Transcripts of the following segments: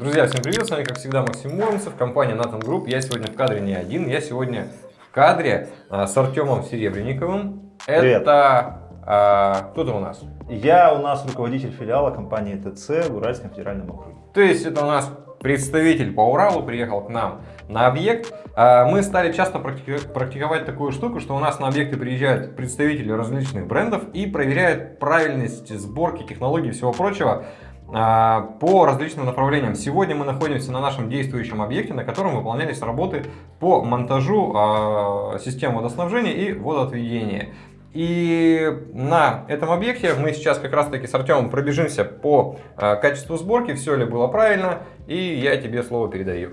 Друзья, всем привет, с вами как всегда Максим Муромцев, компания Nathan Group. Я сегодня в кадре не один, я сегодня в кадре а, с Артемом Серебренниковым. Привет. Это а, кто-то у нас. Я у нас руководитель филиала компании ТЦ в Уральском федеральном округе. То есть это у нас представитель по Уралу приехал к нам на объект. А, Мы стали часто практики- практиковать такую штуку, что у нас на объекты приезжают представители различных брендов и проверяют правильность сборки, технологий и всего прочего по различным направлениям. Сегодня мы находимся на нашем действующем объекте, на котором выполнялись работы по монтажу а, систем водоснабжения и водоотведения. И на этом объекте мы сейчас как раз таки с Артемом пробежимся по а, качеству сборки, все ли было правильно, и я тебе слово передаю.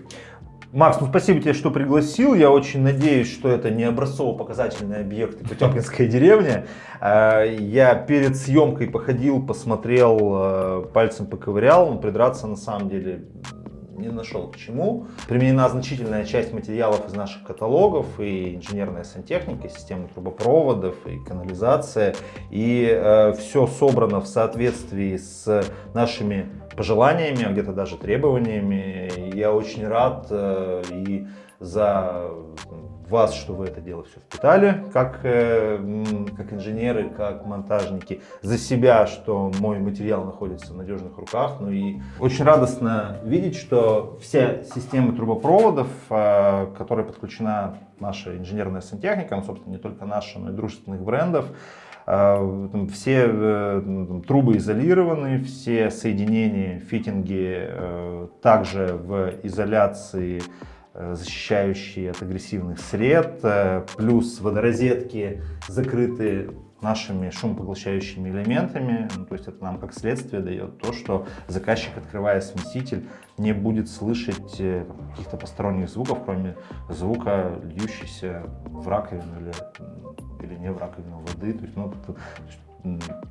Макс, ну спасибо тебе, что пригласил. Я очень надеюсь, что это не образцово-показательный объект Потемкинская деревня. Э, Я перед съемкой походил, посмотрел, э, пальцем поковырял, но придраться на самом деле не нашел к чему. Применена значительная часть материалов из наших каталогов, и инженерная сантехника, системы трубопроводов, и канализация. И все собрано в соответствии с нашими пожеланиями, а где-то даже требованиями. Я очень рад э, и за вас, что вы это дело все впитали, как, э, как инженеры, как монтажники, за себя, что мой материал находится в надежных руках. Ну и очень радостно видеть, что вся система трубопроводов, э, к которой подключена наша инженерная сантехника, ну, собственно, не только наша, но и дружественных брендов, э, Все э, трубы изолированы, все соединения, фитинги э, также в изоляции, э, защищающие от агрессивных сред, э, плюс водорозетки закрыты нашими шумопоглощающими элементами, Ну, то есть это нам как следствие дает то, что заказчик, открывая смеситель, не будет слышать э, каких-то посторонних звуков, кроме звука, льющейся в раковину или, или не в раковину воды. То есть, ну, т- то есть,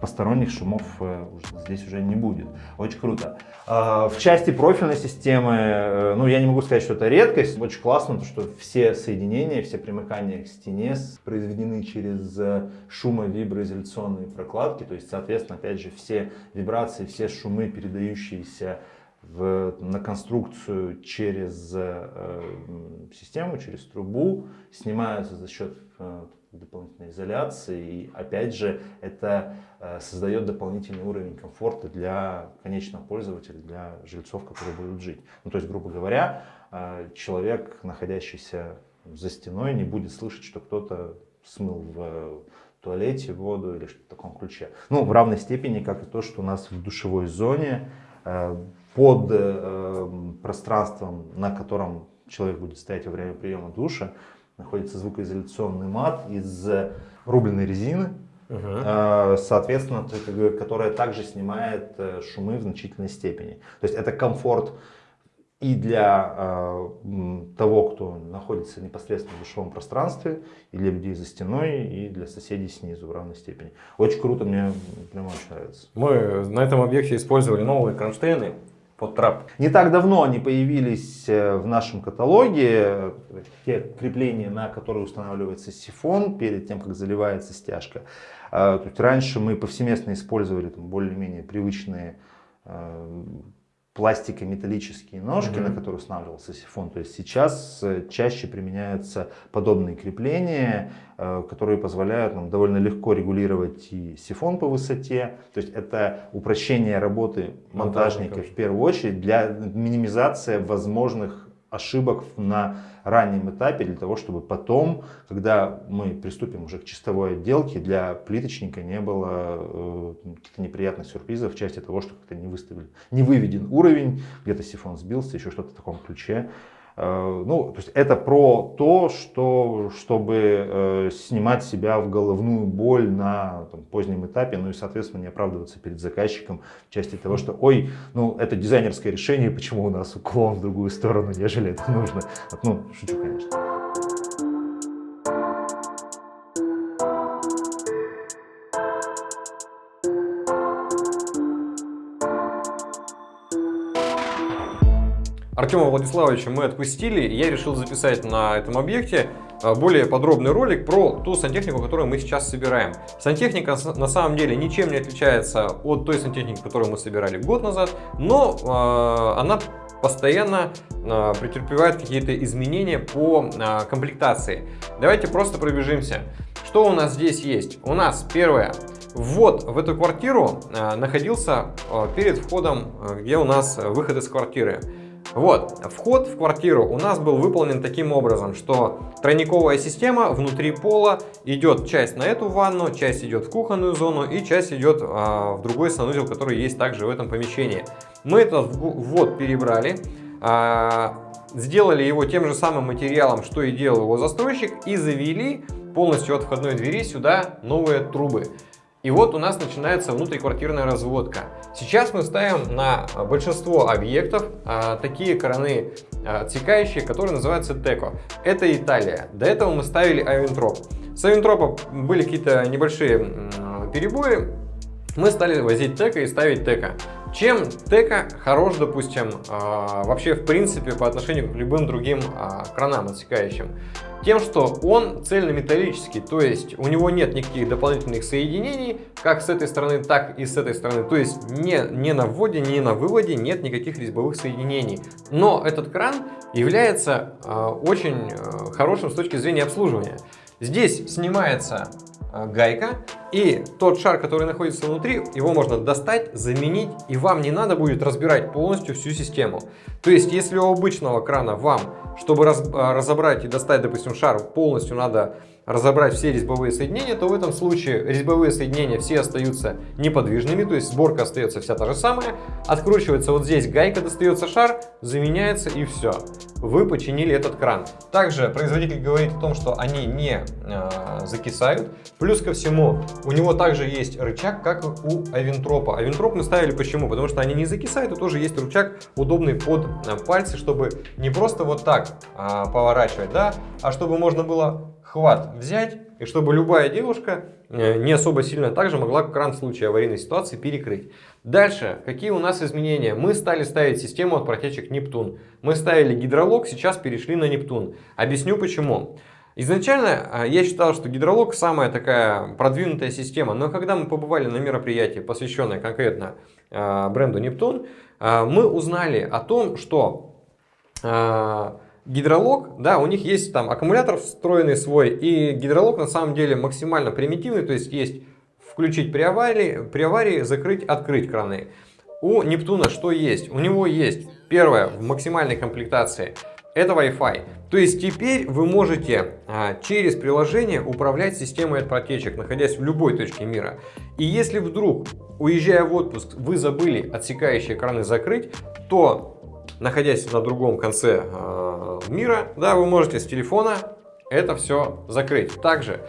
посторонних шумов э, здесь уже не будет. Очень круто. А, В части профильной системы, э, ну, я не могу сказать, что это редкость. Очень классно, то, что все соединения, все примыкания к стене произведены через э, шумовиброизоляционные прокладки. То есть, соответственно, опять же, все вибрации, все шумы, передающиеся в, на конструкцию через э, систему, через трубу, снимаются за счет дополнительной изоляции. И опять же, это э, создает дополнительный уровень комфорта для конечного пользователя, для жильцов, которые будут жить. Ну, то есть, грубо говоря, э, человек, находящийся за стеной, не будет слышать, что кто-то смыл в туалете воду или что-то в таком ключе. Ну, в равной степени, как и то, что у нас в душевой зоне э, под пространством, на котором человек будет стоять во время приема душа, находится звукоизоляционный мат из рубленой резины, э, соответственно, которая также снимает э, шумы в значительной степени. То есть это комфорт и для э, того, кто находится непосредственно в душевом пространстве, и для людей за стеной, и для соседей снизу в равной степени. Очень круто, мне прям очень нравится. Мы на этом объекте использовали новые кронштейны под трап. Не так давно они появились э, в нашем каталоге, те крепления, на которые устанавливается сифон перед тем, как заливается стяжка. Э, раньше мы повсеместно использовали более-менее привычные э, пластико-металлические ножки, Мгм. на которые устанавливался сифон. То есть сейчас э, чаще применяются подобные крепления, э, которые позволяют нам довольно легко регулировать и сифон по высоте. То есть это упрощение работы монтажника Монтажников. в первую очередь для минимизации возможных ошибок на раннем этапе для того, чтобы потом, когда мы приступим уже к чистовой отделке, для плиточника не было э, каких-то неприятных сюрпризов в части того, что как-то не выставили, не выведен уровень, где-то сифон сбился, еще что-то в таком ключе. Э, Ну, то есть это про то, что, чтобы э, снимать себя в головную боль на там, позднем этапе, ну и, соответственно, не оправдываться перед заказчиком в части того, что, ой, ну, это дизайнерское решение, почему у нас уклон в другую сторону, нежели это нужно. Ну, шучу, конечно. Артема Владиславовича мы отпустили, и я решил записать на этом объекте а, более подробный ролик про ту сантехнику, которую мы сейчас собираем. Сантехника на самом деле ничем не отличается от той сантехники, которую мы собирали год назад, но а, она постоянно э, претерпевает какие-то изменения по э, комплектации. Давайте просто пробежимся. Что у нас здесь есть? У нас первое. Ввод в эту квартиру э, находился э, перед входом, э, где у нас выход из квартиры. Вот, вход в квартиру у нас был выполнен таким образом, что тройниковая система внутри пола идет часть на эту ванну, часть идет в кухонную зону и часть идет а, в другой санузел, который есть также в этом помещении. Мы этот ввод перебрали, а, сделали его тем же самым материалом, что и делал его застройщик и завели полностью от входной двери сюда новые трубы. И вот у нас начинается внутриквартирная разводка. Сейчас мы ставим на большинство объектов а, такие краны а, отсекающие, которые называются Теко. Это Италия. До этого мы ставили Авентроп. С Авентропа были какие-то небольшие перебои. Мы стали возить Теко и ставить Теко. Чем Теко хорош, допустим, а, вообще в принципе по отношению к любым другим а, кранам отсекающим? тем, что он цельнометаллический, то есть у него нет никаких дополнительных соединений, как с этой стороны, так и с этой стороны. То есть не, не на вводе, не на выводе нет никаких резьбовых соединений. Но этот кран является э, очень хорошим с точки зрения обслуживания. Здесь снимается гайка, и тот шар, который находится внутри, его можно достать, заменить, и вам не надо будет разбирать полностью всю систему. То есть, если у обычного крана вам чтобы раз, а, разобрать и достать, допустим, шар, полностью надо разобрать все резьбовые соединения, то в этом случае резьбовые соединения все остаются неподвижными, то есть сборка остается вся та же самая. Откручивается вот здесь гайка, достается шар, заменяется и все. Вы починили этот кран. Также производитель говорит о том, что они не э, закисают. Плюс ко всему, у него также есть рычаг, как у Авентропа. Авентроп мы ставили почему? Потому что они не закисают, и тоже есть рычаг удобный под э, пальцы, чтобы не просто вот так э, поворачивать, да, а чтобы можно было хват взять, и чтобы любая девушка э, не особо сильно также могла кран в случае аварийной ситуации перекрыть. Дальше, какие у нас изменения? Мы стали ставить систему от протечек Нептун. Мы ставили гидролог, сейчас перешли на Нептун. Объясню почему. Изначально э, я считал, что гидролог самая такая продвинутая система, но когда мы побывали на мероприятии, посвященное конкретно э, бренду Нептун, мы узнали о том, что гидролог, да, у них есть там аккумулятор встроенный свой, и гидролог на самом деле максимально примитивный, то есть есть включить при аварии, при аварии закрыть, открыть краны. У Нептуна что есть? У него есть, первое, в максимальной комплектации, это Wi-Fi. То есть теперь вы можете а, через приложение управлять системой от протечек, находясь в любой точке мира. И если вдруг, уезжая в отпуск, вы забыли отсекающие краны закрыть, то находясь на другом конце э, мира, да, вы можете с телефона это все закрыть. Также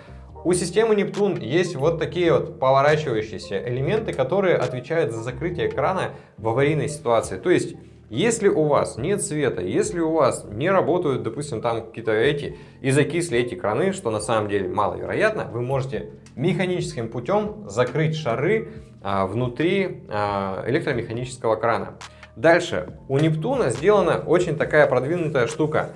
у системы Нептун есть вот такие вот поворачивающиеся элементы, которые отвечают за закрытие экрана в аварийной ситуации. То есть, если у вас нет света, если у вас не работают, допустим, там какие-то эти и закисли эти краны, что на самом деле маловероятно, вы можете механическим путем закрыть шары а, внутри а, электромеханического крана. Дальше, у Нептуна сделана очень такая продвинутая штука.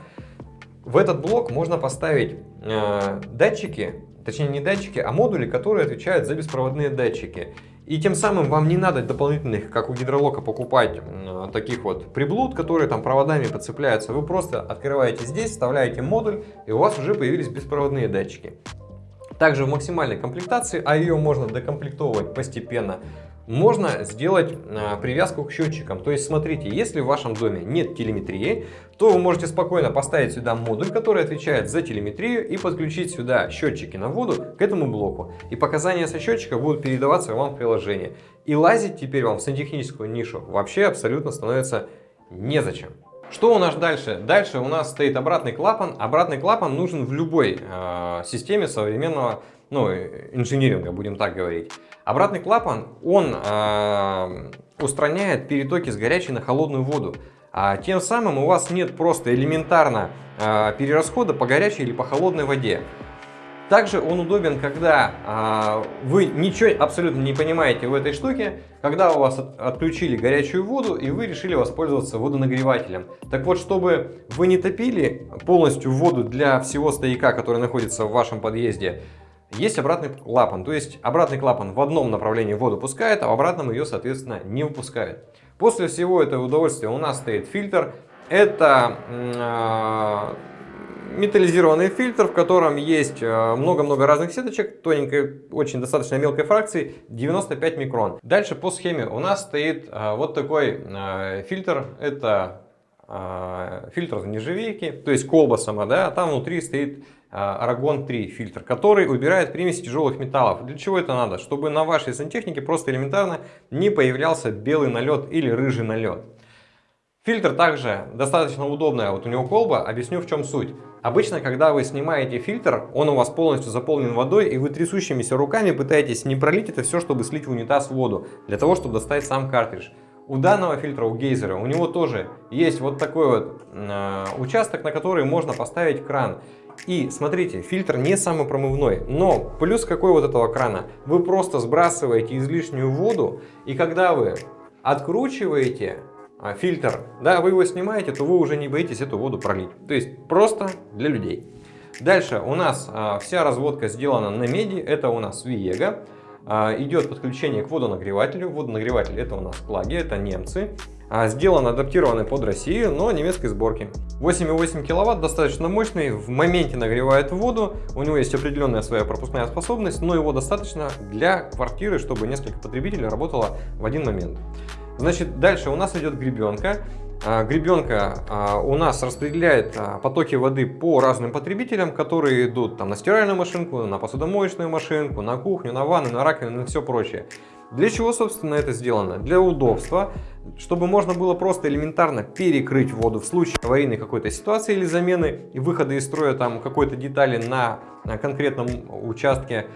В этот блок можно поставить э, датчики, точнее не датчики, а модули, которые отвечают за беспроводные датчики. И тем самым вам не надо дополнительных, как у гидролока, покупать таких вот приблуд, которые там проводами подцепляются. Вы просто открываете здесь, вставляете модуль, и у вас уже появились беспроводные датчики. Также в максимальной комплектации, а ее можно докомплектовывать постепенно, можно сделать а, привязку к счетчикам. То есть, смотрите, если в вашем доме нет телеметрии, то вы можете спокойно поставить сюда модуль, который отвечает за телеметрию, и подключить сюда счетчики на воду к этому блоку. И показания со счетчика будут передаваться вам в приложение. И лазить теперь вам в сантехническую нишу вообще абсолютно становится незачем. Что у нас дальше? Дальше у нас стоит обратный клапан. Обратный клапан нужен в любой э, системе современного ну, инжиниринга, будем так говорить. Обратный клапан, он э, устраняет перетоки с горячей на холодную воду. А тем самым у вас нет просто элементарно э, перерасхода по горячей или по холодной воде. Также он удобен, когда а, вы ничего абсолютно не понимаете в этой штуке, когда у вас от, отключили горячую воду и вы решили воспользоваться водонагревателем. Так вот, чтобы вы не топили полностью воду для всего стояка, который находится в вашем подъезде, есть обратный клапан, то есть обратный клапан в одном направлении воду пускает, а в обратном ее, соответственно, не выпускает. После всего этого удовольствия у нас стоит фильтр. Это э, металлизированный фильтр, в котором есть э, много-много разных сеточек, тоненькой, очень достаточно мелкой фракции, 95 микрон. Дальше по схеме у нас стоит э, вот такой э, фильтр, это фильтр нержавейки, то есть колба сама, да, а там внутри стоит Aragon 3 фильтр, который убирает примеси тяжелых металлов. Для чего это надо? Чтобы на вашей сантехнике просто элементарно не появлялся белый налет или рыжий налет. Фильтр также достаточно удобная, вот у него колба, объясню в чем суть. Обычно, когда вы снимаете фильтр, он у вас полностью заполнен водой, и вы трясущимися руками пытаетесь не пролить это все, чтобы слить в унитаз воду, для того, чтобы достать сам картридж. У данного фильтра, у гейзера, у него тоже есть вот такой вот э, участок, на который можно поставить кран. И смотрите, фильтр не самопромывной, но плюс какой вот этого крана? Вы просто сбрасываете излишнюю воду, и когда вы откручиваете а, фильтр, да, вы его снимаете, то вы уже не боитесь эту воду пролить. То есть просто для людей. Дальше у нас а, вся разводка сделана на меди, это у нас Viega. А, идет подключение к водонагревателю. Водонагреватель это у нас плаги, это немцы. А, сделан адаптированный под Россию, но немецкой сборки. 8,8 киловатт, достаточно мощный, в моменте нагревает воду, у него есть определенная своя пропускная способность, но его достаточно для квартиры, чтобы несколько потребителей работало в один момент. Значит, дальше у нас идет гребенка. А, гребенка а, у нас распределяет потоки воды по разным потребителям, которые идут там, на стиральную машинку, на посудомоечную машинку, на кухню, на ванну, на раковину и все прочее. Для чего, собственно, это сделано? Для удобства, чтобы можно было просто элементарно перекрыть воду в случае аварийной какой-то ситуации или замены и выхода из строя там какой-то детали на конкретном участке.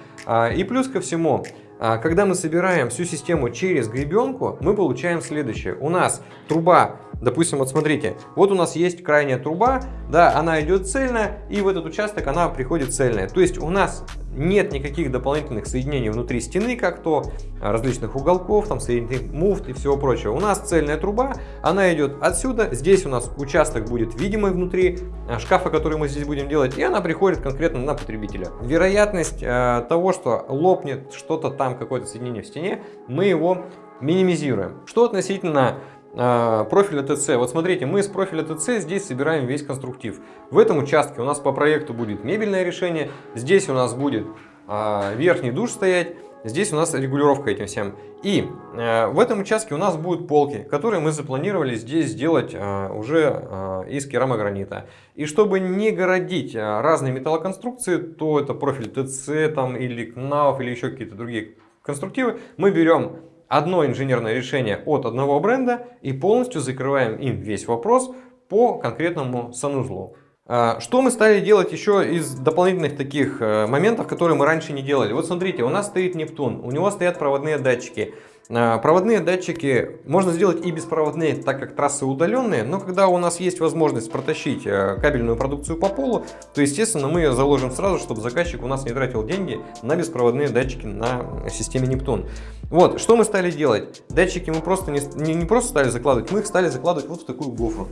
И плюс ко всему, а, когда мы собираем всю систему через гребенку, мы получаем следующее. У нас труба, допустим, вот смотрите, вот у нас есть крайняя труба, да, она идет цельная, и в этот участок она приходит цельная. То есть у нас нет никаких дополнительных соединений внутри стены, как то а, различных уголков, там соединительных муфт и всего прочего. У нас цельная труба, она идет отсюда, здесь у нас участок будет видимый внутри а, шкафа, который мы здесь будем делать, и она приходит конкретно на потребителя. Вероятность э, того, что лопнет что-то там, какое-то соединение в стене, мы его минимизируем. Что относительно профиля ТЦ. Вот смотрите, мы из профиля ТЦ здесь собираем весь конструктив. В этом участке у нас по проекту будет мебельное решение, здесь у нас будет а, верхний душ стоять, здесь у нас регулировка этим всем. И э, в этом участке у нас будут полки, которые мы запланировали здесь сделать уже из керамогранита. И чтобы не городить разные металлоконструкции, то это профиль ТЦ там, или КНАУФ или еще какие-то другие конструктивы, мы берем одно инженерное решение от одного бренда и полностью закрываем им весь вопрос по конкретному санузлу. А, что мы стали делать еще из дополнительных таких э, моментов, которые мы раньше не делали? Вот смотрите, у нас стоит Нептун, у него стоят проводные датчики. А, проводные датчики можно сделать и беспроводные, так как трассы удаленные, но когда у нас есть возможность протащить э, кабельную продукцию по полу, то естественно мы ее заложим сразу, чтобы заказчик у нас не тратил деньги на беспроводные датчики на системе Нептун. Вот, что мы стали делать? Датчики мы просто не, не, не просто стали закладывать, мы их стали закладывать вот в такую гофру.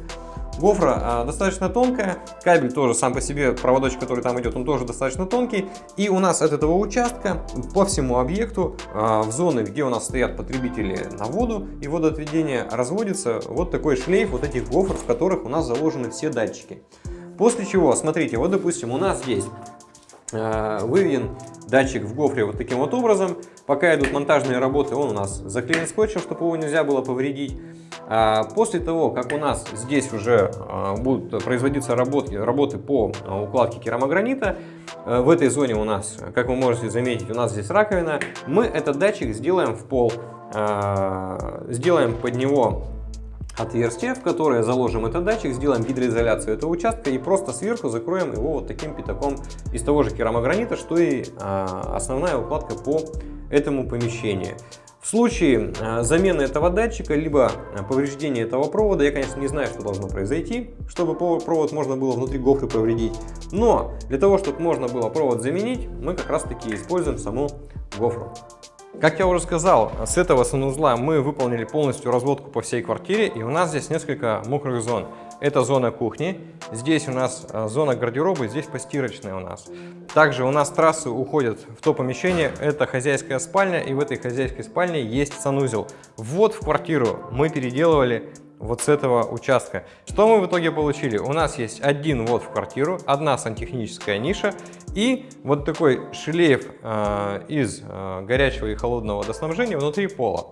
Гофра а, достаточно тонкая, кабель тоже сам по себе, проводочек, который там идет, он тоже достаточно тонкий. И у нас от этого участка по всему объекту, а, в зоны, где у нас стоят потребители на воду и водоотведение, разводится вот такой шлейф вот этих гофр, в которых у нас заложены все датчики. После чего, смотрите, вот допустим у нас а, выведен датчик в гофре вот таким вот образом. Пока идут монтажные работы, он у нас заклеен скотчем, чтобы его нельзя было повредить. А после того, как у нас здесь уже а, будут производиться работы, работы по а, укладке керамогранита, в этой зоне у нас, как вы можете заметить, у нас здесь раковина, мы этот датчик сделаем в пол, сделаем под него отверстие, в которое заложим этот датчик, сделаем гидроизоляцию этого участка и просто сверху закроем его вот таким пятаком из того же керамогранита, что и основная укладка по этому помещению. В случае э, замены этого датчика, либо э, повреждения этого провода, я, конечно, не знаю, что должно произойти, чтобы провод можно было внутри гофры повредить. Но для того, чтобы можно было провод заменить, мы как раз таки используем саму гофру. Как я уже сказал, с этого санузла мы выполнили полностью разводку по всей квартире, и у нас здесь несколько мокрых зон. Это зона кухни, здесь у нас а, зона гардероба, здесь постирочная у нас. Также у нас трассы уходят в то помещение, это хозяйская спальня, и в этой хозяйской спальне есть санузел. Ввод в квартиру мы переделывали вот с этого участка. Что мы в итоге получили? У нас есть один ввод в квартиру, одна сантехническая ниша и вот такой шлейф э, из э, горячего и холодного водоснабжения внутри пола.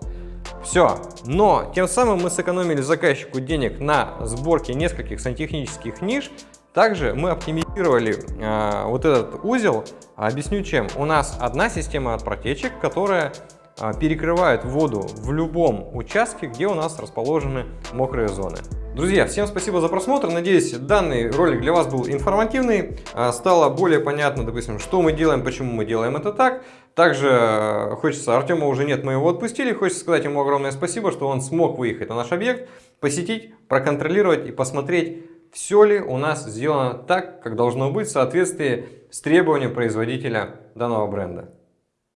Все. Но тем самым мы сэкономили заказчику денег на сборке нескольких сантехнических ниш. Также мы оптимизировали э, вот этот узел. Объясню чем. У нас одна система от протечек, которая э, перекрывает воду в любом участке, где у нас расположены мокрые зоны. Друзья, всем спасибо за просмотр. Надеюсь, данный ролик для вас был информативный. Стало более понятно, допустим, что мы делаем, почему мы делаем это так. Также э, хочется, Артема уже нет, мы его отпустили. Хочется сказать ему огромное спасибо, что он смог выехать на наш объект, посетить, проконтролировать и посмотреть, все ли у нас сделано так, как должно быть в соответствии с требованием производителя данного бренда.